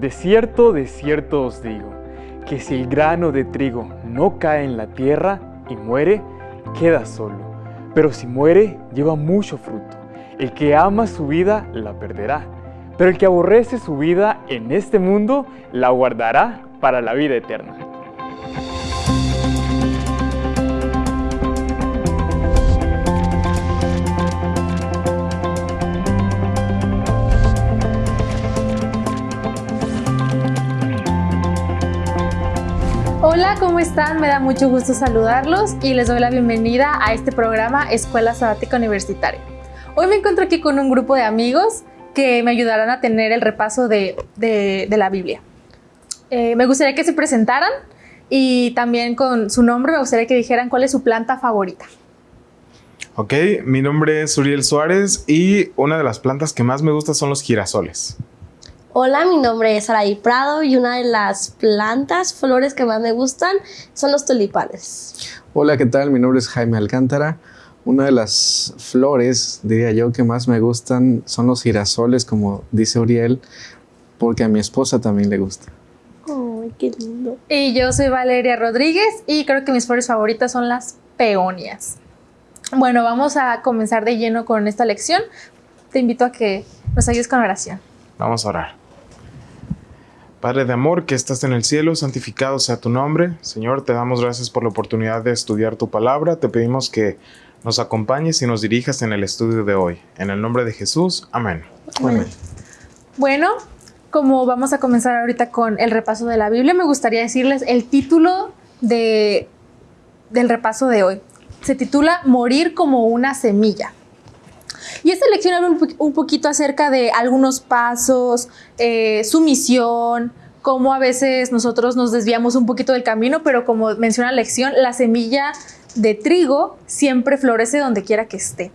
De cierto, de cierto os digo, que si el grano de trigo no cae en la tierra y muere, queda solo. Pero si muere, lleva mucho fruto. El que ama su vida, la perderá. Pero el que aborrece su vida en este mundo, la guardará para la vida eterna. Hola, ¿cómo están? Me da mucho gusto saludarlos y les doy la bienvenida a este programa Escuela Sabática Universitaria. Hoy me encuentro aquí con un grupo de amigos que me ayudarán a tener el repaso de, la Biblia. Eh, me gustaría que se presentaran y también con su nombre me gustaría que dijeran cuál es su planta favorita. Ok, mi nombre es Uriel Suárez y una de las plantas que más me gusta son los girasoles. Hola, mi nombre es Araí Prado y una de las plantas, flores que más me gustan son los tulipanes. Hola, ¿qué tal? Mi nombre es Jaime Alcántara. Una de las flores, diría yo, que más me gustan son los girasoles, como dice Uriel, porque a mi esposa también le gusta. ¡Ay, qué lindo! Y yo soy Valeria Rodríguez y creo que mis flores favoritas son las peonias. Bueno, vamos a comenzar de lleno con esta lección. Te invito a que nos ayudes con oración. Vamos a orar. Padre de amor que estás en el cielo, santificado sea tu nombre. Señor, te damos gracias por la oportunidad de estudiar tu palabra. Te pedimos que nos acompañes y nos dirijas en el estudio de hoy. En el nombre de Jesús, amén. amén. Bueno, como vamos a comenzar ahorita con el repaso de la Biblia, me gustaría decirles el título de, del repaso de hoy. Se titula Morir como una semilla. Y esta lección habla un, poquito acerca de algunos pasos, eh, su misión, cómo a veces nosotros nos desviamos un poquito del camino, pero como menciona la lección, la semilla de trigo siempre florece donde quiera que esté.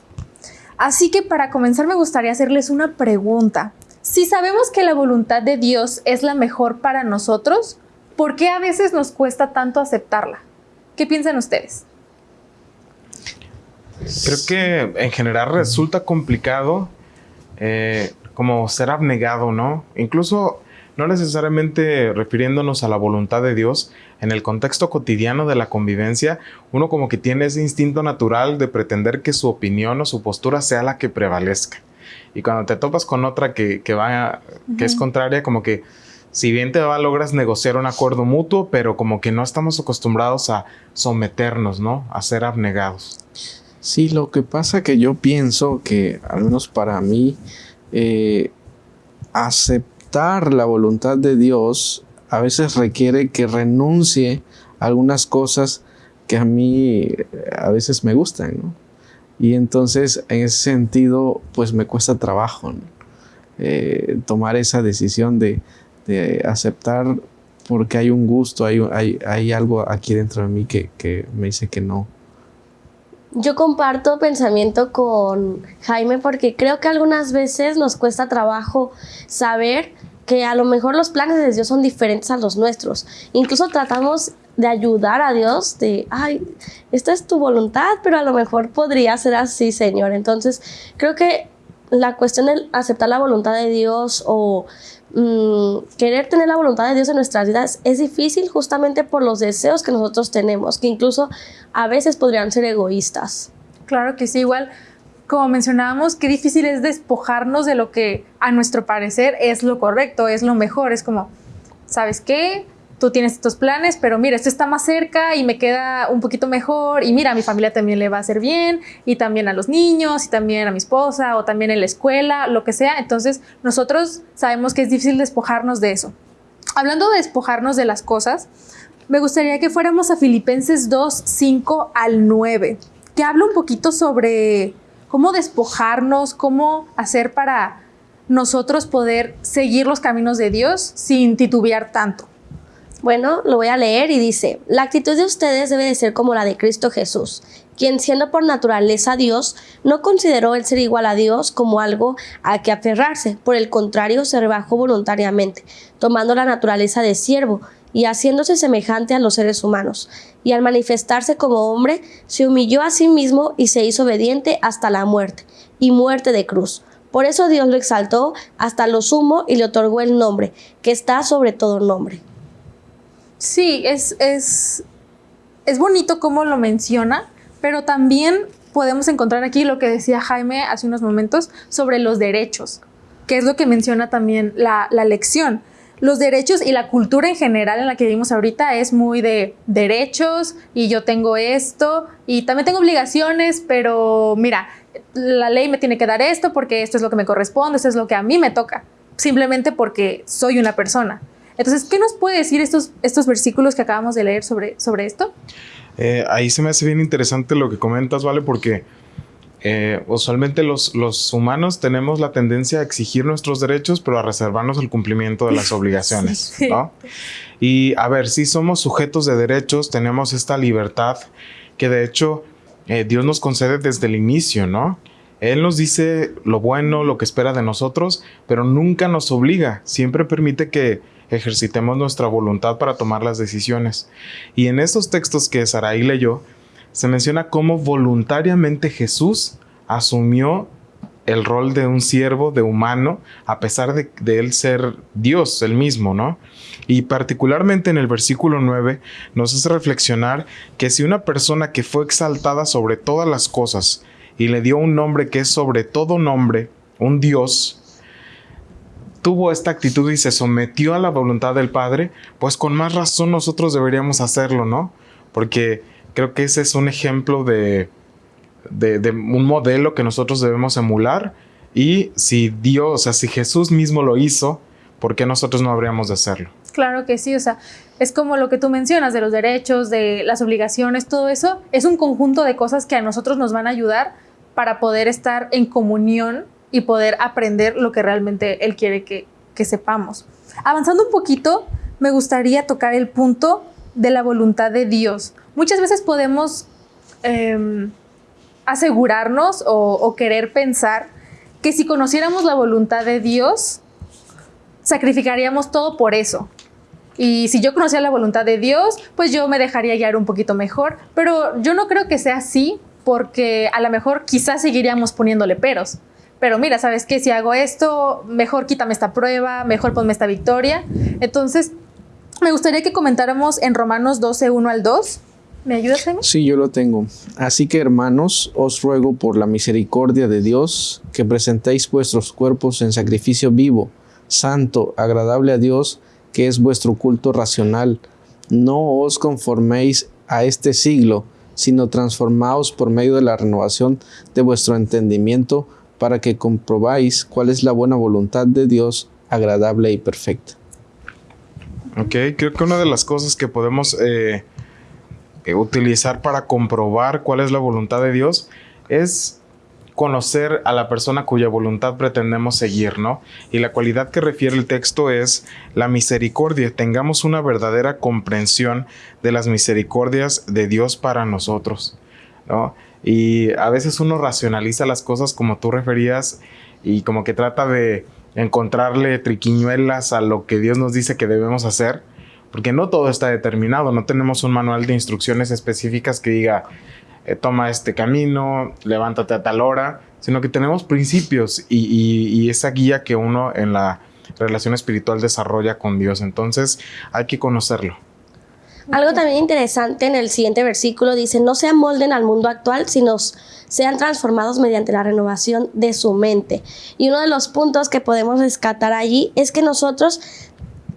Así que para comenzar me gustaría hacerles una pregunta. Si sabemos que la voluntad de Dios es la mejor para nosotros, ¿por qué a veces nos cuesta tanto aceptarla? ¿Qué piensan ustedes? Creo que en general resulta complicado eh, como ser abnegado, ¿no? Incluso no necesariamente refiriéndonos a la voluntad de Dios, en el contexto cotidiano de la convivencia, uno como que tiene ese instinto natural de pretender que su opinión o su postura sea la que prevalezca. Y cuando te topas con otra que, que va, que es contraria, como que si bien te va, logras negociar un acuerdo mutuo, pero como que no estamos acostumbrados a someternos, ¿no? A ser abnegados. Sí, lo que pasa que yo pienso que, al menos para mí, eh, aceptar la voluntad de Dios a veces requiere que renuncie a algunas cosas que a mí a veces me gustan, ¿no? Y entonces, en ese sentido, pues me cuesta trabajo eh, tomar esa decisión de, aceptar porque hay un gusto, hay, hay, hay, algo aquí dentro de mí que, que me dice que no, yo comparto pensamiento con Jaime porque creo que algunas veces nos cuesta trabajo saber que a lo mejor los planes de Dios son diferentes a los nuestros. Incluso tratamos de ayudar a Dios, de, ay, esta es tu voluntad, pero a lo mejor podría ser así, Señor. Entonces, creo que la cuestión de aceptar la voluntad de Dios o Mm, querer tener la voluntad de Dios en nuestras vidas es difícil justamente por los deseos que nosotros tenemos, que incluso a veces podrían ser egoístas. Claro que sí, igual como mencionábamos, qué difícil es despojarnos de lo que a nuestro parecer es lo correcto, es lo mejor, es como, ¿sabes qué? Tú tienes estos planes, pero mira, esto está más cerca y me queda un poquito mejor y mira, a mi familia también le va a hacer bien y también a los niños y también a mi esposa o también en la escuela, lo que sea. Entonces nosotros sabemos que es difícil despojarnos de eso. Hablando de despojarnos de las cosas, me gustaría que fuéramos a Filipenses 2, 5 al 9, que habla un poquito sobre cómo despojarnos, cómo hacer para nosotros poder seguir los caminos de Dios sin titubear tanto. Bueno, lo voy a leer y dice, la actitud de ustedes debe de ser como la de Cristo Jesús, quien siendo por naturaleza Dios, no consideró el ser igual a Dios como algo a que aferrarse, por el contrario se rebajó voluntariamente, tomando la naturaleza de siervo y haciéndose semejante a los seres humanos, y al manifestarse como hombre, se humilló a sí mismo y se hizo obediente hasta la muerte, y muerte de cruz. Por eso Dios lo exaltó hasta lo sumo y le otorgó el nombre, que está sobre todo nombre. Sí, es, es, es bonito cómo lo menciona, pero también podemos encontrar aquí lo que decía Jaime hace unos momentos sobre los derechos, que es lo que menciona también la, la lección los derechos y la cultura en general en la que vivimos ahorita es muy de derechos y yo tengo esto y también tengo obligaciones, pero mira, la ley me tiene que dar esto porque esto es lo que me corresponde, esto es lo que a mí me toca, simplemente porque soy una persona. Entonces, ¿qué nos puede decir estos, estos versículos que acabamos de leer sobre, sobre esto? Eh, ahí se me hace bien interesante lo que comentas, ¿vale? Porque eh, usualmente los, los, humanos tenemos la tendencia a exigir nuestros derechos, pero a reservarnos el cumplimiento de las obligaciones, ¿no? Y a ver, si somos sujetos de derechos, tenemos esta libertad que de hecho eh, Dios nos concede desde el inicio, ¿no? Él nos dice lo bueno, lo que espera de nosotros, pero nunca nos obliga, siempre permite que ejercitemos nuestra voluntad para tomar las decisiones. Y en estos textos que Saraí leyó, se menciona cómo voluntariamente Jesús asumió el rol de un siervo, de humano, a pesar de, él ser Dios, el mismo, ¿no? Y particularmente en el versículo 9 nos hace reflexionar que si una persona que fue exaltada sobre todas las cosas y le dio un nombre que es sobre todo nombre, un Dios, tuvo esta actitud y se sometió a la voluntad del Padre, pues con más razón nosotros deberíamos hacerlo, ¿no? Porque creo que ese es un ejemplo de, de, un modelo que nosotros debemos emular. Y si Dios, o sea, si Jesús mismo lo hizo, ¿por qué nosotros no habríamos de hacerlo? Claro que sí, o sea, es como lo que tú mencionas de los derechos, de las obligaciones, todo eso es un conjunto de cosas que a nosotros nos van a ayudar para poder estar en comunión y poder aprender lo que realmente Él quiere que, que sepamos. Avanzando un poquito, me gustaría tocar el punto de la voluntad de Dios. Muchas veces podemos em, asegurarnos o, querer pensar que si conociéramos la voluntad de Dios, sacrificaríamos todo por eso. Y si yo conocía la voluntad de Dios, pues yo me dejaría guiar un poquito mejor. Pero yo no creo que sea así, porque a lo mejor quizás seguiríamos poniéndole peros. Pero mira, ¿sabes qué? Si hago esto, mejor quítame esta prueba, mejor ponme esta victoria. Entonces, me gustaría que comentáramos en Romanos 12, 1 al 2. ¿Me ayudas, Jaime? Sí, yo lo tengo. Así que, hermanos, os ruego por la misericordia de Dios que presentéis vuestros cuerpos en sacrificio vivo, santo, agradable a Dios, que es vuestro culto racional. No os conforméis a este siglo, sino transformaos por medio de la renovación de vuestro entendimiento, para que comprobáis cuál es la buena voluntad de Dios, agradable y perfecta. Ok, creo que una de las cosas que podemos eh, eh, utilizar para comprobar cuál es la voluntad de Dios es conocer a la persona cuya voluntad pretendemos seguir, ¿no? Y la cualidad que refiere el texto es la misericordia. Tengamos una verdadera comprensión de las misericordias de Dios para nosotros, ¿no? Y a veces uno racionaliza las cosas como tú referías y como que trata de encontrarle triquiñuelas a lo que Dios nos dice que debemos hacer, porque no todo está determinado, no tenemos un manual de instrucciones específicas que diga, eh, toma este camino, levántate a tal hora, sino que tenemos principios y, esa guía que uno en la relación espiritual desarrolla con Dios, entonces hay que conocerlo. Algo también interesante en el siguiente versículo dice, no se amolden al mundo actual, sino sean transformados mediante la renovación de su mente. Y uno de los puntos que podemos rescatar allí es que nosotros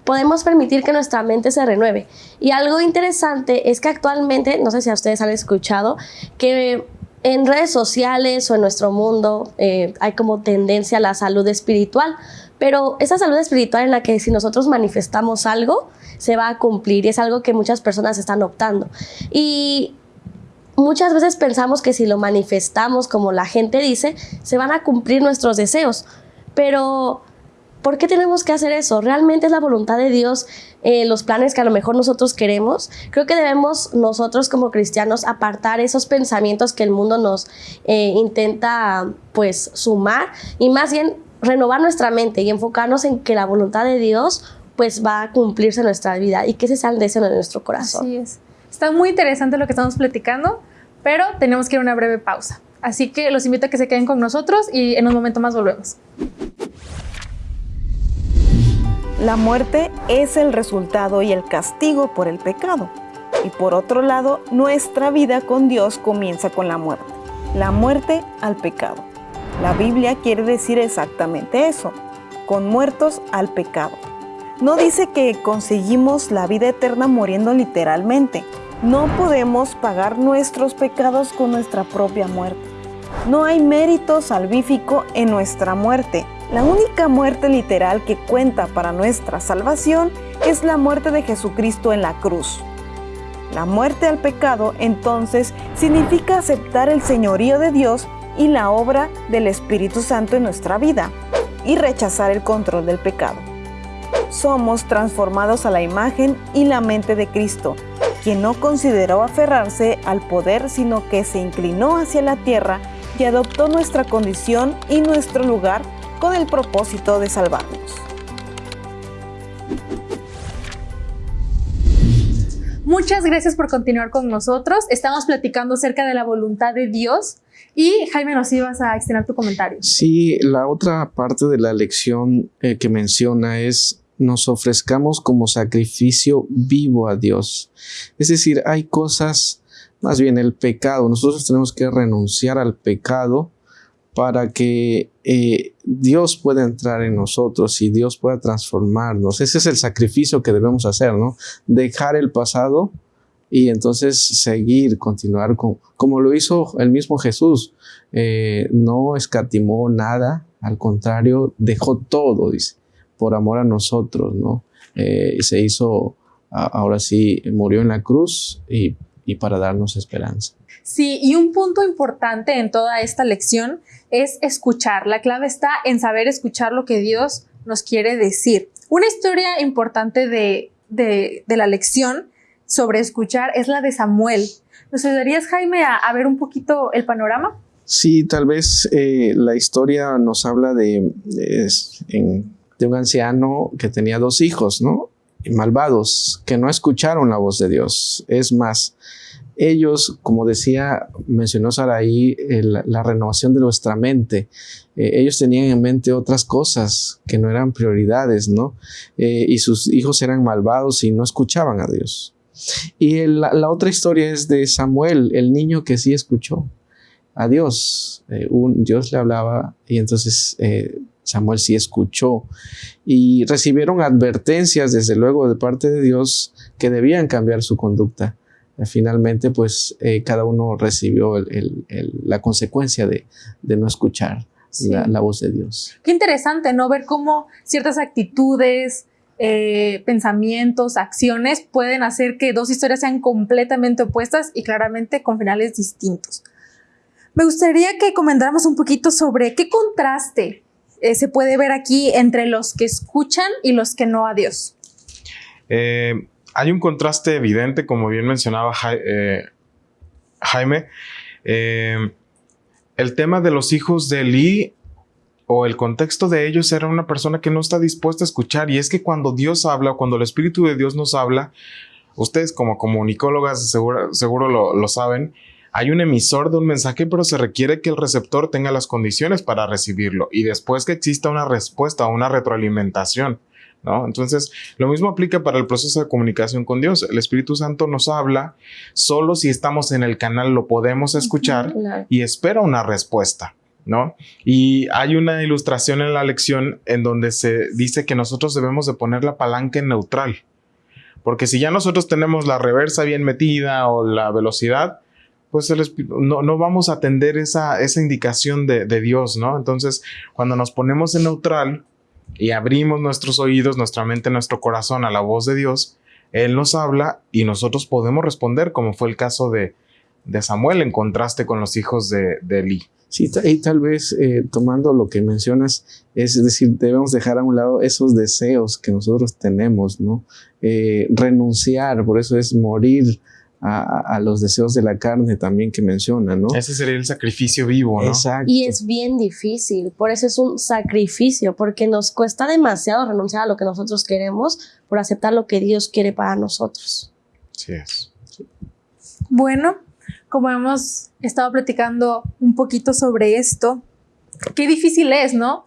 podemos permitir que nuestra mente se renueve. Y algo interesante es que actualmente, no sé si a ustedes han escuchado, que en redes sociales o en nuestro mundo eh, hay como tendencia a la salud espiritual, pero esa salud espiritual en la que si nosotros manifestamos algo, se va a cumplir y es algo que muchas personas están optando. Y muchas veces pensamos que si lo manifestamos como la gente dice, se van a cumplir nuestros deseos. Pero, ¿por qué tenemos que hacer eso? ¿Realmente es la voluntad de Dios eh, los planes que a lo mejor nosotros queremos? Creo que debemos nosotros como cristianos apartar esos pensamientos que el mundo nos eh, intenta pues sumar y más bien renovar nuestra mente y enfocarnos en que la voluntad de Dios pues va a cumplirse en nuestra vida y que el deseo de nuestro corazón. Así es. Está muy interesante lo que estamos platicando, pero tenemos que ir a una breve pausa. Así que los invito a que se queden con nosotros y en un momento más volvemos. La muerte es el resultado y el castigo por el pecado. Y por otro lado, nuestra vida con Dios comienza con la muerte. La muerte al pecado. La Biblia quiere decir exactamente eso, con muertos al pecado. No dice que conseguimos la vida eterna muriendo literalmente. No podemos pagar nuestros pecados con nuestra propia muerte. No hay mérito salvífico en nuestra muerte. La única muerte literal que cuenta para nuestra salvación es la muerte de Jesucristo en la cruz. La muerte al pecado entonces significa aceptar el señorío de Dios y la obra del Espíritu Santo en nuestra vida y rechazar el control del pecado. Somos transformados a la imagen y la mente de Cristo, quien no consideró aferrarse al poder, sino que se inclinó hacia la tierra y adoptó nuestra condición y nuestro lugar con el propósito de salvarnos. Muchas gracias por continuar con nosotros. Estamos platicando acerca de la voluntad de Dios y Jaime nos ibas a extender tu comentario. Sí, la otra parte de la lección eh, que menciona es nos ofrezcamos como sacrificio vivo a Dios. Es decir, hay cosas, más bien el pecado, nosotros tenemos que renunciar al pecado para que eh, Dios pueda entrar en nosotros y Dios pueda transformarnos. Ese es el sacrificio que debemos hacer, ¿no? Dejar el pasado y entonces seguir, continuar con, como lo hizo el mismo Jesús. Eh, no escatimó nada, al contrario, dejó todo, dice, por amor a nosotros, ¿no? Eh, se hizo, ahora sí, murió en la cruz y, y para darnos esperanza. Sí, y un punto importante en toda esta lección es escuchar. La clave está en saber escuchar lo que Dios nos quiere decir. Una historia importante de, la lección sobre escuchar es la de Samuel. ¿Nos ayudarías, Jaime, a, ver un poquito el panorama? Sí, tal vez eh, la historia nos habla de, de, un anciano que tenía dos hijos, ¿no? Malvados, que no escucharon la voz de Dios. Es más, ellos, como decía, mencionó Saraí, la renovación de nuestra mente. Eh, ellos tenían en mente otras cosas que no eran prioridades, ¿no? Eh, y sus hijos eran malvados y no escuchaban a Dios. Y la, otra historia es de Samuel, el niño que sí escuchó a Dios. Eh, un, Dios le hablaba y entonces Samuel sí escuchó y recibieron advertencias, desde luego, de parte de Dios que debían cambiar su conducta. Eh, finalmente pues eh, cada uno recibió la consecuencia de, no escuchar la, voz de Dios. Qué interesante, ¿no? Ver cómo ciertas actitudes, eh, pensamientos, acciones pueden hacer que dos historias sean completamente opuestas y claramente con finales distintos. Me gustaría que comentáramos un poquito sobre qué contraste se puede ver aquí entre los que escuchan y los que no a Dios. Eh, hay un contraste evidente, como bien mencionaba eh, Jaime. Eh, el tema de los hijos de Lee o el contexto de ellos era una persona que no está dispuesta a escuchar. Y es que cuando Dios habla o cuando el Espíritu de Dios nos habla, ustedes como comunicólogas seguro, lo saben, hay un emisor de un mensaje, pero se requiere que el receptor tenga las condiciones para recibirlo y después que exista una respuesta o una retroalimentación. Entonces, lo mismo aplica para el proceso de comunicación con Dios. El Espíritu Santo nos habla, solo si estamos en el canal lo podemos escuchar y espera una respuesta. ¿No? Y hay una ilustración en la lección en donde se dice que nosotros debemos de poner la palanca en neutral. Porque si ya nosotros tenemos la reversa bien metida o la velocidad, pues no, vamos a atender esa, indicación de, de, Dios, ¿no? Entonces, cuando nos ponemos en neutral, y abrimos nuestros oídos, nuestra mente, nuestro corazón a la voz de Dios, Él nos habla y nosotros podemos responder, como fue el caso de, Samuel en contraste con los hijos de, de Eli. Sí, y tal vez eh, tomando lo que mencionas, es decir, debemos dejar a un lado esos deseos que nosotros tenemos, ¿no? Eh, renunciar, por eso es morir a, los deseos de la carne también que menciona, ¿no? Ese sería el sacrificio vivo, ¿no? Exacto. Y es bien difícil, por eso es un sacrificio, porque nos cuesta demasiado renunciar a lo que nosotros queremos por aceptar lo que Dios quiere para nosotros. Sí es. Bueno, como hemos estado platicando un poquito sobre esto, qué difícil es, ¿no?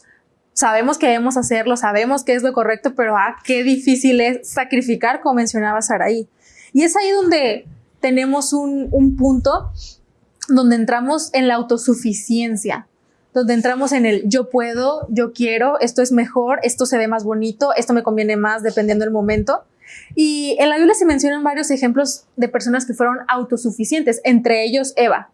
Sabemos que debemos hacerlo, sabemos que es lo correcto, pero ah, qué difícil es sacrificar, como mencionaba Saraí. Y es ahí donde tenemos un, un punto donde entramos en la autosuficiencia, donde entramos en el yo puedo, yo quiero, esto es mejor, esto se ve más bonito, esto me conviene más dependiendo del momento. Y en la Biblia se mencionan varios ejemplos de personas que fueron autosuficientes, entre ellos Eva.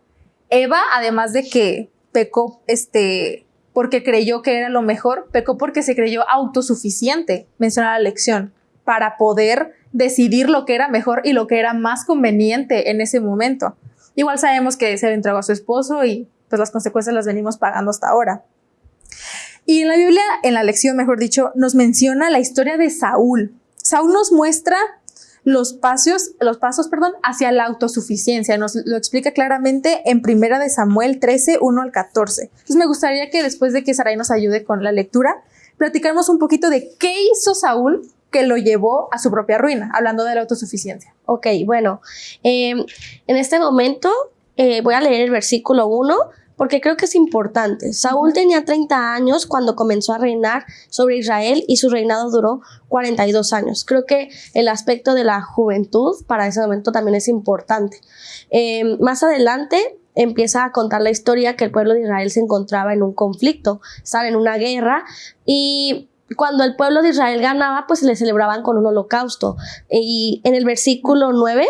Eva, además de que pecó este, porque creyó que era lo mejor, pecó porque se creyó autosuficiente, menciona la lección, para poder decidir lo que era mejor y lo que era más conveniente en ese momento. Igual sabemos que se le entregó a su esposo y pues las consecuencias las venimos pagando hasta ahora. Y en la Biblia, en la lección, mejor dicho, nos menciona la historia de Saúl. Saúl nos muestra los pasos, los pasos, perdón, hacia la autosuficiencia. Nos lo explica claramente en Primera de Samuel 13, 1 al 14. Entonces me gustaría que después de que Sarai nos ayude con la lectura, platicáramos un poquito de qué hizo Saúl que lo llevó a su propia ruina, hablando de la autosuficiencia. Ok, bueno, em, en este momento eh, voy a leer el versículo 1 porque creo que es importante. Saúl tenía 30 años cuando comenzó a reinar sobre Israel y su reinado duró 42 años. Creo que el aspecto de la juventud para ese momento también es importante. Em, más adelante empieza a contar la historia que el pueblo de Israel se encontraba en un conflicto, estaba en una guerra y cuando el pueblo de Israel ganaba, pues le celebraban con un holocausto. Y en el versículo 9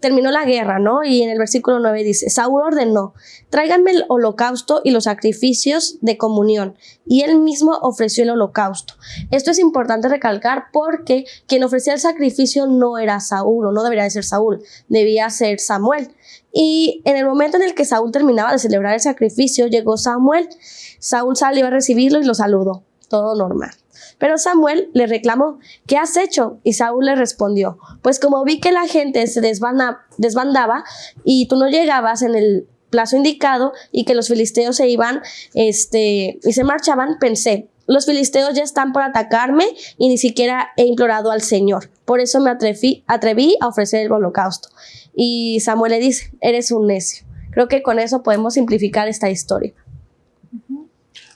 terminó la guerra, ¿no? Y en el versículo 9 dice, Saúl ordenó, tráiganme el holocausto y los sacrificios de comunión. Y él mismo ofreció el holocausto. Esto es importante recalcar porque quien ofrecía el sacrificio no era Saúl, o no debería de ser Saúl, debía ser Samuel. Y en el momento en el que Saúl terminaba de celebrar el sacrificio, llegó Samuel. Saúl salió a recibirlo y lo saludó. Todo normal. Pero Samuel le reclamó, ¿qué has hecho? Y Saúl le respondió, pues como vi que la gente se desbandaba y tú no llegabas en el plazo indicado y que los filisteos se iban este, y se marchaban, pensé, los filisteos ya están por atacarme y ni siquiera he implorado al Señor. Por eso me atreví, atreví a ofrecer el holocausto. Y Samuel le dice, eres un necio. Creo que con eso podemos simplificar esta historia.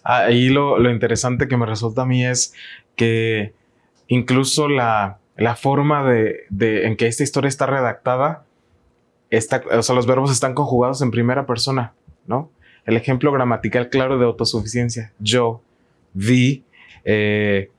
Ahí lo, lo, interesante que me resulta a mí es que incluso la, la forma de, de, en que esta historia está redactada, está, o sea, los verbos están conjugados en primera persona, ¿no? El ejemplo gramatical claro de autosuficiencia. Yo, vi, eh,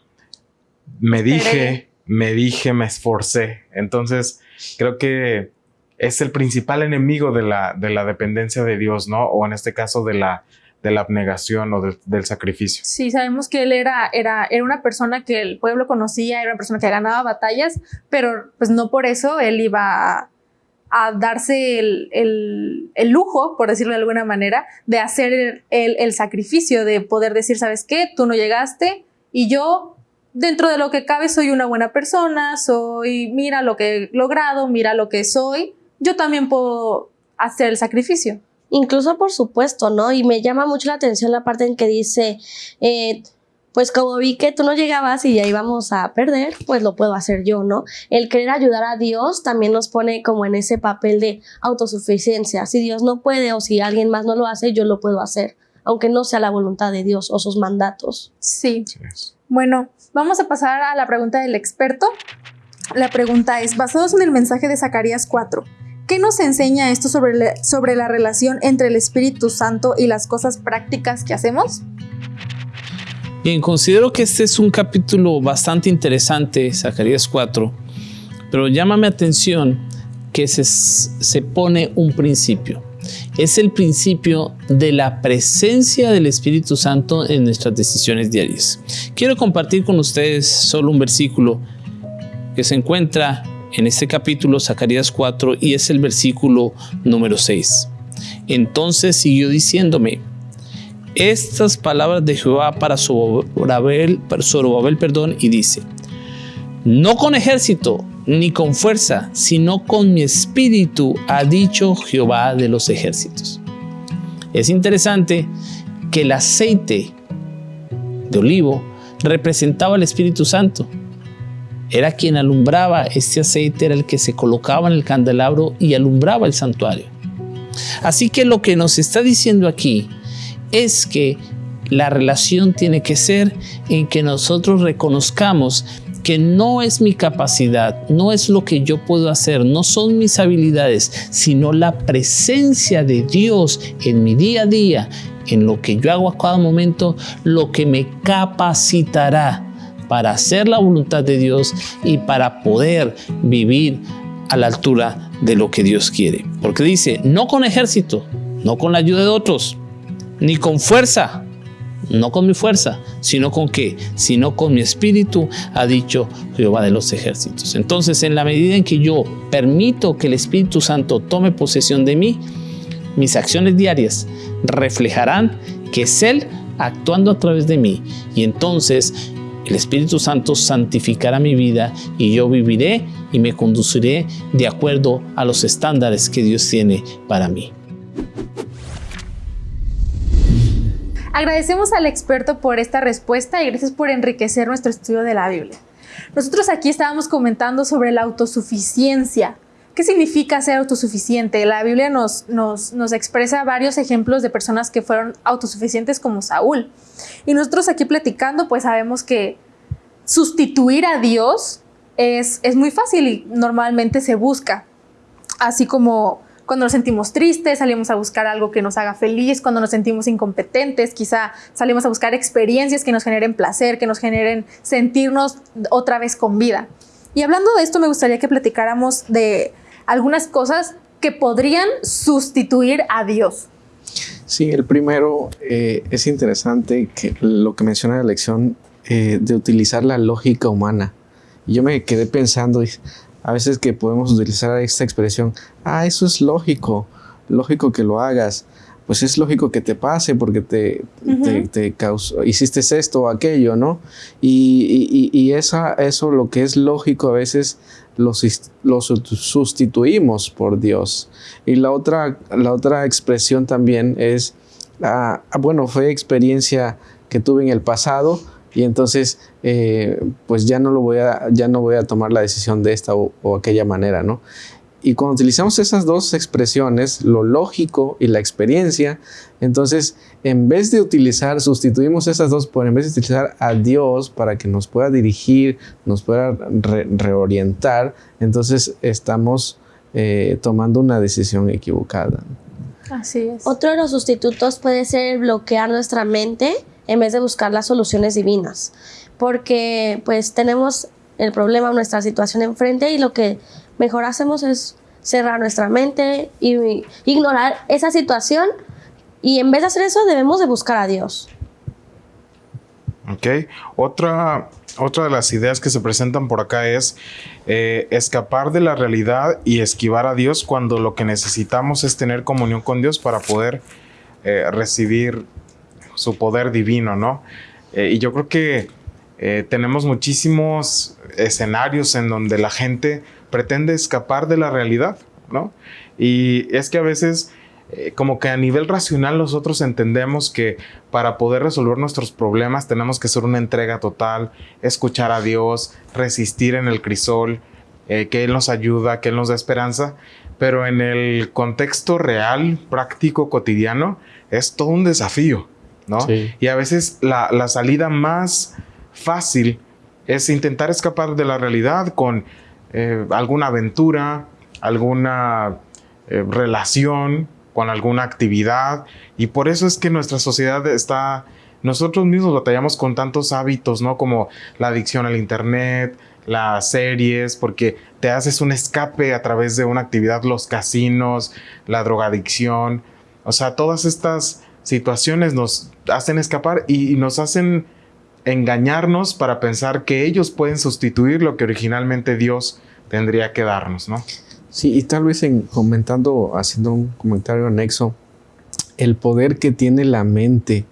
me dije, me dije, me esforcé. Entonces, creo que es el principal enemigo de la, de la dependencia de Dios, ¿no? O en este caso de la de la abnegación o del sacrificio. Sí, sabemos que él era, era, era una persona que el pueblo conocía, era una persona que ganaba batallas, pero pues no por eso él iba a, darse el, el, lujo, por decirlo de alguna manera, de hacer el, el sacrificio, de poder decir, ¿sabes qué? Tú no llegaste y yo dentro de lo que cabe soy una buena persona, soy, mira lo que he logrado, mira lo que soy, yo también puedo hacer el sacrificio. Incluso, por supuesto, ¿no? Y me llama mucho la atención la parte en que dice, eh, pues como vi que tú no llegabas y ya íbamos a perder, pues lo puedo hacer yo, ¿no? El querer ayudar a Dios también nos pone como en ese papel de autosuficiencia. Si Dios no puede o si alguien más no lo hace, yo lo puedo hacer, aunque no sea la voluntad de Dios o sus mandatos. Sí. Bueno, vamos a pasar a la pregunta del experto. La pregunta es, basados en el mensaje de Zacarías 4, ¿Qué nos enseña esto sobre, sobre la relación entre el Espíritu Santo y las cosas prácticas que hacemos? Bien, considero que este es un capítulo bastante interesante, Zacarías 4, pero llámame atención que se, se pone un principio. Es el principio de la presencia del Espíritu Santo en nuestras decisiones diarias. Quiero compartir con ustedes solo un versículo que se encuentra en este capítulo, Zacarías 4, y es el versículo número 6. Entonces siguió diciéndome, estas palabras de Jehová para Zorobabel, perdón, y dice, no con ejército ni con fuerza, sino con mi espíritu, ha dicho Jehová de los ejércitos. Es interesante que el aceite de olivo representaba al Espíritu Santo era quien alumbraba, este aceite era el que se colocaba en el candelabro y alumbraba el santuario. Así que lo que nos está diciendo aquí es que la relación tiene que ser en que nosotros reconozcamos que no es mi capacidad, no es lo que yo puedo hacer, no son mis habilidades, sino la presencia de Dios en mi día a día, en lo que yo hago a cada momento, lo que me capacitará para hacer la voluntad de Dios y para poder vivir a la altura de lo que Dios quiere. Porque dice, no con ejército, no con la ayuda de otros, ni con fuerza, no con mi fuerza, sino con qué, sino con mi espíritu, ha dicho Jehová de los ejércitos. Entonces, en la medida en que yo permito que el Espíritu Santo tome posesión de mí, mis acciones diarias reflejarán que es Él actuando a través de mí. Y entonces el Espíritu Santo santificará mi vida y yo viviré y me conduciré de acuerdo a los estándares que Dios tiene para mí. Agradecemos al experto por esta respuesta y gracias por enriquecer nuestro estudio de la Biblia. Nosotros aquí estábamos comentando sobre la autosuficiencia. ¿Qué significa ser autosuficiente? La Biblia nos, nos, nos, expresa varios ejemplos de personas que fueron autosuficientes como Saúl. Y nosotros aquí platicando, pues sabemos que sustituir a Dios es, es muy fácil y normalmente se busca. Así como cuando nos sentimos tristes, salimos a buscar algo que nos haga feliz, cuando nos sentimos incompetentes, quizá salimos a buscar experiencias que nos generen placer, que nos generen sentirnos otra vez con vida. Y hablando de esto, me gustaría que platicáramos de algunas cosas que podrían sustituir a Dios. Sí, el primero eh, es interesante que lo que menciona la lección eh, de utilizar la lógica humana. Y yo me quedé pensando, a veces que podemos utilizar esta expresión, ah, eso es lógico, lógico que lo hagas, pues es lógico que te pase porque te, te, causó, hiciste esto o aquello, ¿no? Y, y, esa, eso lo que es lógico a veces lo, lo, sustituimos por Dios. Y la otra, la otra expresión también es, ah, ah bueno, fue experiencia que tuve en el pasado, y entonces eh, pues ya no lo voy a ya no voy a tomar la decisión de esta o, aquella manera no y cuando utilizamos esas dos expresiones lo lógico y la experiencia entonces en vez de utilizar sustituimos esas dos por en vez de utilizar a Dios para que nos pueda dirigir nos pueda reorientar entonces estamos eh, tomando una decisión equivocada así es otro de los sustitutos puede ser bloquear nuestra mente en vez de buscar las soluciones divinas. Porque pues tenemos el problema, nuestra situación enfrente y lo que mejor hacemos es cerrar nuestra mente y ignorar esa situación y en vez de hacer eso debemos de buscar a Dios. Ok, otra, otra de las ideas que se presentan por acá es eh, escapar de la realidad y esquivar a Dios cuando lo que necesitamos es tener comunión con Dios para poder eh, recibir su poder divino, ¿no? Eh, y yo creo que eh, tenemos muchísimos escenarios en donde la gente pretende escapar de la realidad, ¿no? Y es que a veces, eh, como que a nivel racional nosotros entendemos que para poder resolver nuestros problemas tenemos que hacer una entrega total, escuchar a Dios, resistir en el crisol, que Él nos ayuda, que Él nos da esperanza, pero en el contexto real, práctico, cotidiano, es todo un desafío. Y a veces la, salida más fácil es intentar escapar de la realidad con eh, alguna aventura, alguna eh, relación, con alguna actividad. Y por eso es que nuestra sociedad está... Nosotros mismos batallamos con tantos hábitos, ¿no? Como la adicción al Internet, las series, porque te haces un escape a través de una actividad, los casinos, la drogadicción. O sea, todas estas situaciones nos hacen escapar y, nos hacen engañarnos para pensar que ellos pueden sustituir lo que originalmente Dios tendría que darnos, ¿no? Sí, y tal vez en comentando, haciendo un comentario anexo, el poder que tiene la mente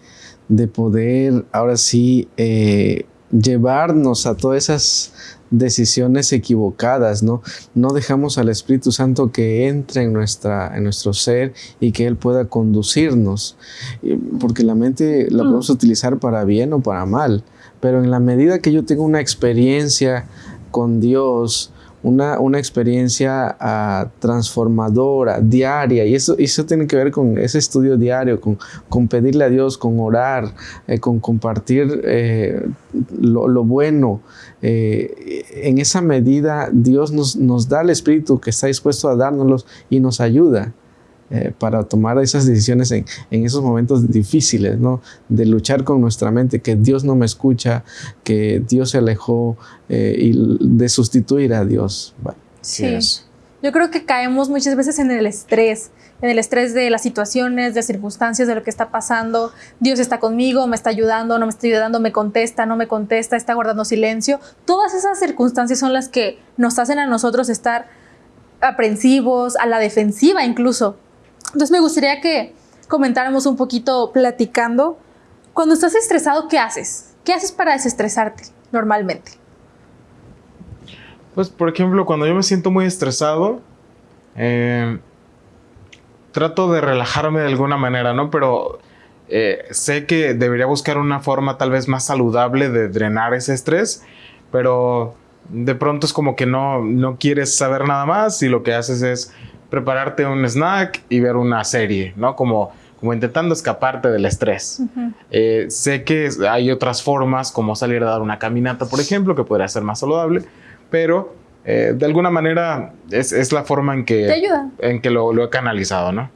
de poder ahora sí eh, llevarnos a todas esas decisiones equivocadas, ¿no? No dejamos al Espíritu Santo que entre en, nuestra, en nuestro ser y que Él pueda conducirnos, porque la mente la mm. podemos utilizar para bien o para mal, pero en la medida que yo tengo una experiencia con Dios, una, una experiencia ah, transformadora, diaria, y eso, eso tiene que ver con ese estudio diario, con, con pedirle a Dios, con orar, eh, con compartir eh, lo, lo, bueno. Eh, en esa medida Dios nos, nos da el Espíritu que está dispuesto a dárnoslos y nos ayuda. Eh, para tomar esas decisiones en, en, esos momentos difíciles, ¿no? De luchar con nuestra mente, que Dios no me escucha, que Dios se alejó eh, y de sustituir a Dios. Bueno, sí. Yo creo que caemos muchas veces en el estrés, en el estrés de las situaciones, de circunstancias, de lo que está pasando. Dios está conmigo, me está ayudando, no me está ayudando, me contesta, no me contesta, está guardando silencio. Todas esas circunstancias son las que nos hacen a nosotros estar aprensivos, a la defensiva incluso. Entonces me gustaría que comentáramos un poquito platicando. Cuando estás estresado, ¿qué haces? ¿Qué haces para desestresarte normalmente? Pues, por ejemplo, cuando yo me siento muy estresado, eh, trato de relajarme de alguna manera, ¿no? Pero eh, sé que debería buscar una forma tal vez más saludable de drenar ese estrés, pero de pronto es como que no, no quieres saber nada más y lo que haces es prepararte un snack y ver una serie, ¿no? Como, como intentando escaparte del estrés. Uh -huh. eh, sé que hay otras formas, como salir a dar una caminata, por ejemplo, que podría ser más saludable, pero eh, de alguna manera es, es, la forma en que, ¿Te ayuda? En que lo, lo he canalizado, ¿no?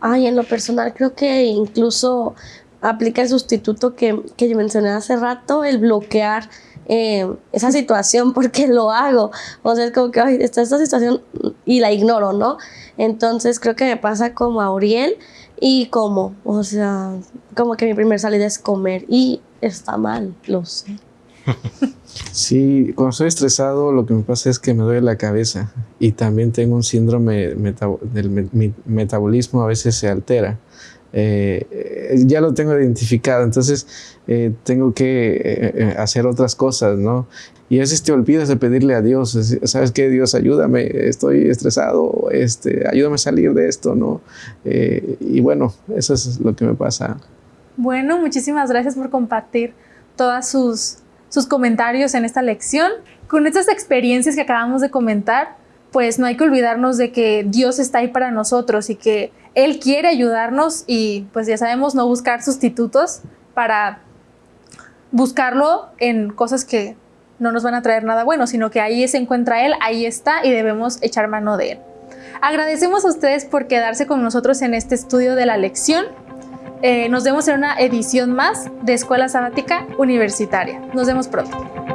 Ay, en lo personal creo que incluso aplica el sustituto que, que mencioné hace rato, el bloquear eh, esa situación porque lo hago. O sea, es como que ay, está esta situación y la ignoro, ¿no? Entonces creo que me pasa como a Uriel y como, o sea, como que mi primer salida es comer y está mal, lo sé. Sí, cuando estoy estresado lo que me pasa es que me duele la cabeza y también tengo un síndrome del metabolismo a veces se altera. Eh, ya lo tengo identificado, entonces eh, tengo que eh, hacer otras cosas, ¿no? Y a veces te olvidas de pedirle a Dios, ¿sabes qué? Dios, ayúdame, estoy estresado, este, ayúdame a salir de esto, ¿no? Y bueno, eso es lo que me pasa. Bueno, muchísimas gracias por compartir todas sus, sus comentarios en esta lección. Con estas experiencias que acabamos de comentar, pues no hay que olvidarnos de que Dios está ahí para nosotros y que Él quiere ayudarnos y pues ya sabemos no buscar sustitutos para buscarlo en cosas que no nos van a traer nada bueno, sino que ahí se encuentra Él, ahí está y debemos echar mano de Él. Agradecemos a ustedes por quedarse con nosotros en este estudio de la lección. Eh, nos vemos en una edición más de Escuela Sabática Universitaria. Nos vemos pronto.